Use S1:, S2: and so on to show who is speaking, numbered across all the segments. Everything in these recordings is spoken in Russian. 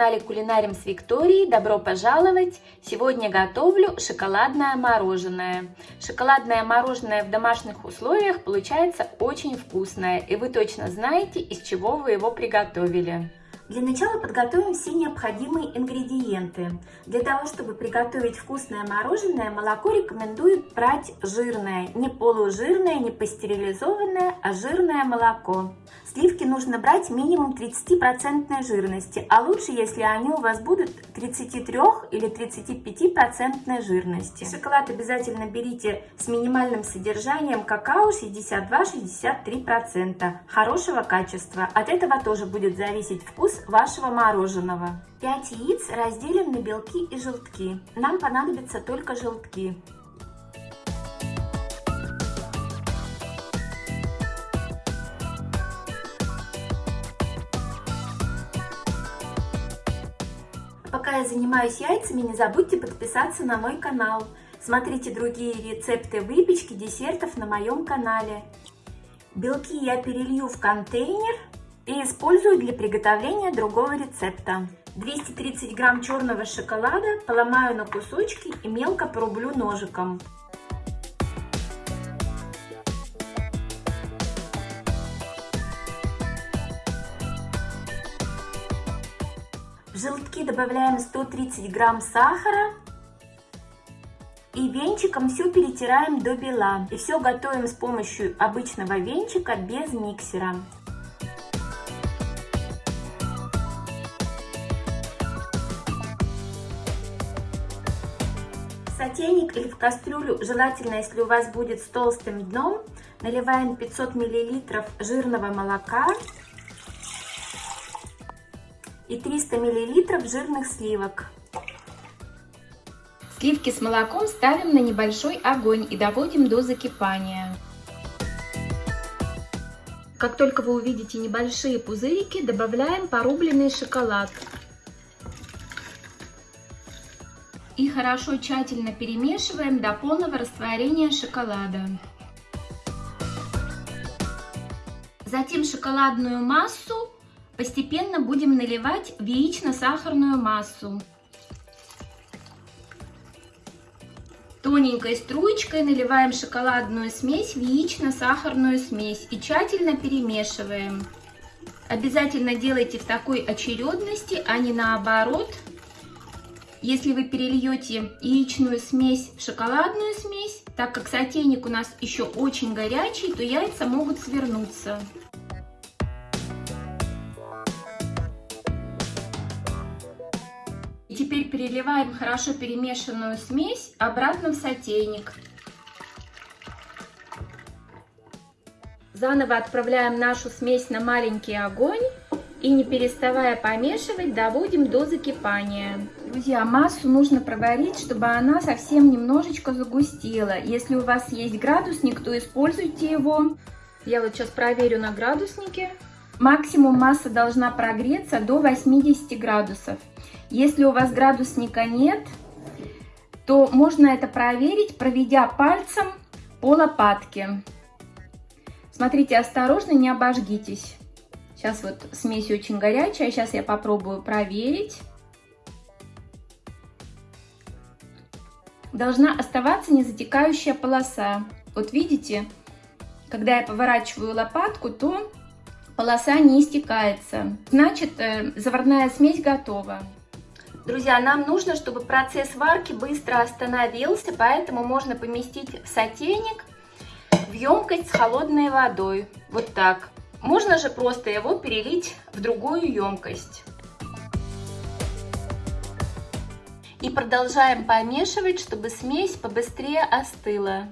S1: канале Кулинарим с Викторией. Добро пожаловать! Сегодня готовлю шоколадное мороженое. Шоколадное мороженое в домашних условиях получается очень вкусное. И вы точно знаете, из чего вы его приготовили. Для начала подготовим все необходимые ингредиенты. Для того, чтобы приготовить вкусное мороженое, молоко рекомендуют брать жирное. Не полужирное, не пастеризованное, а жирное молоко. Сливки нужно брать минимум 30% жирности, а лучше, если они у вас будут 33 или 35% жирности. Шоколад обязательно берите с минимальным содержанием какао 62-63%, хорошего качества. От этого тоже будет зависеть вкус вашего мороженого. 5 яиц разделим на белки и желтки. Нам понадобятся только желтки. Пока я занимаюсь яйцами, не забудьте подписаться на мой канал. Смотрите другие рецепты выпечки, десертов на моем канале. Белки я перелью в контейнер и использую для приготовления другого рецепта. 230 грамм черного шоколада поломаю на кусочки и мелко порублю ножиком. В желтки добавляем 130 грамм сахара и венчиком все перетираем до бела. И все готовим с помощью обычного венчика без миксера. Сотейник или в кастрюлю, желательно, если у вас будет с толстым дном, наливаем 500 мл жирного молока и 300 мл жирных сливок. Сливки с молоком ставим на небольшой огонь и доводим до закипания. Как только вы увидите небольшие пузырики, добавляем порубленный шоколад. И хорошо тщательно перемешиваем до полного растворения шоколада. Затем шоколадную массу постепенно будем наливать в яично-сахарную массу. Тоненькой струечкой наливаем шоколадную смесь в яично-сахарную смесь и тщательно перемешиваем. Обязательно делайте в такой очередности, а не наоборот, если вы перельете яичную смесь в шоколадную смесь, так как сотейник у нас еще очень горячий, то яйца могут свернуться. Теперь переливаем хорошо перемешанную смесь обратно в сотейник. Заново отправляем нашу смесь на маленький огонь и не переставая помешивать, доводим до закипания. Друзья, массу нужно проварить, чтобы она совсем немножечко загустела. Если у вас есть градусник, то используйте его. Я вот сейчас проверю на градуснике. Максимум масса должна прогреться до 80 градусов. Если у вас градусника нет, то можно это проверить, проведя пальцем по лопатке. Смотрите, осторожно, не обожгитесь. Сейчас вот смесь очень горячая, сейчас я попробую проверить. Должна оставаться незатекающая полоса. Вот видите, когда я поворачиваю лопатку, то полоса не истекается. Значит, э, заварная смесь готова. Друзья, нам нужно, чтобы процесс варки быстро остановился, поэтому можно поместить сотейник в емкость с холодной водой. Вот так. Можно же просто его перелить в другую емкость. И продолжаем помешивать, чтобы смесь побыстрее остыла.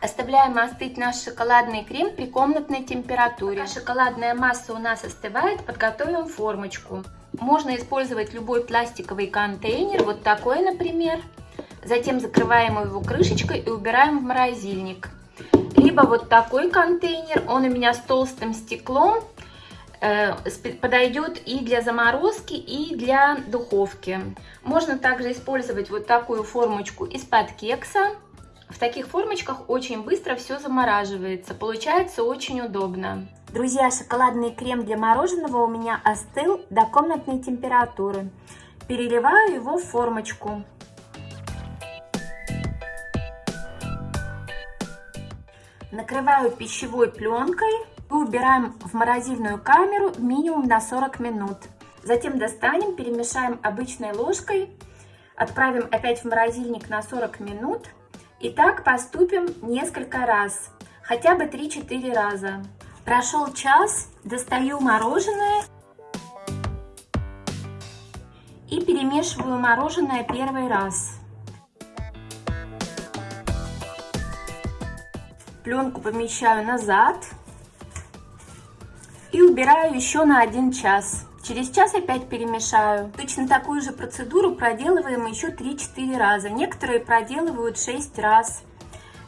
S1: Оставляем остыть наш шоколадный крем при комнатной температуре. Пока шоколадная масса у нас остывает, подготовим формочку. Можно использовать любой пластиковый контейнер, вот такой, например. Затем закрываем его крышечкой и убираем в морозильник. Либо вот такой контейнер, он у меня с толстым стеклом, подойдет и для заморозки, и для духовки. Можно также использовать вот такую формочку из-под кекса. В таких формочках очень быстро все замораживается. Получается очень удобно. Друзья, шоколадный крем для мороженого у меня остыл до комнатной температуры. Переливаю его в формочку. Накрываю пищевой пленкой и убираем в морозильную камеру минимум на 40 минут. Затем достанем, перемешаем обычной ложкой, отправим опять в морозильник на 40 минут. И так поступим несколько раз, хотя бы 3-4 раза. Прошел час, достаю мороженое и перемешиваю мороженое первый раз. Пленку помещаю назад и убираю еще на один час. Через час опять перемешаю. Точно такую же процедуру проделываем еще 3-4 раза. Некоторые проделывают 6 раз.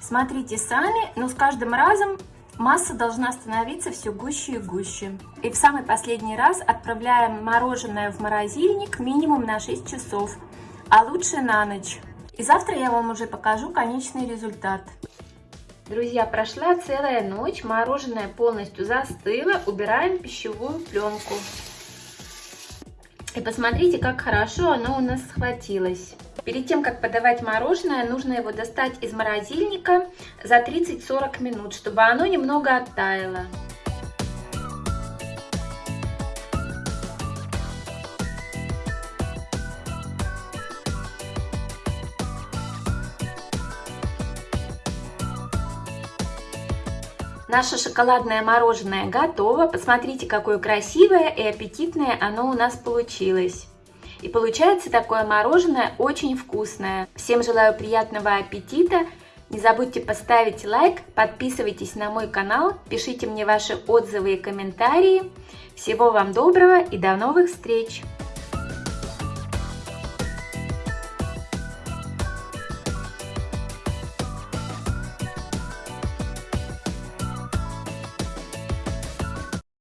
S1: Смотрите сами, но с каждым разом масса должна становиться все гуще и гуще. И в самый последний раз отправляем мороженое в морозильник минимум на 6 часов, а лучше на ночь. И завтра я вам уже покажу конечный результат. Друзья, прошла целая ночь, мороженое полностью застыло, убираем пищевую пленку. И посмотрите, как хорошо оно у нас схватилось. Перед тем, как подавать мороженое, нужно его достать из морозильника за 30-40 минут, чтобы оно немного оттаяло. Наше шоколадное мороженое готово. Посмотрите, какое красивое и аппетитное оно у нас получилось. И получается такое мороженое очень вкусное. Всем желаю приятного аппетита. Не забудьте поставить лайк, подписывайтесь на мой канал, пишите мне ваши отзывы и комментарии. Всего вам доброго и до новых встреч!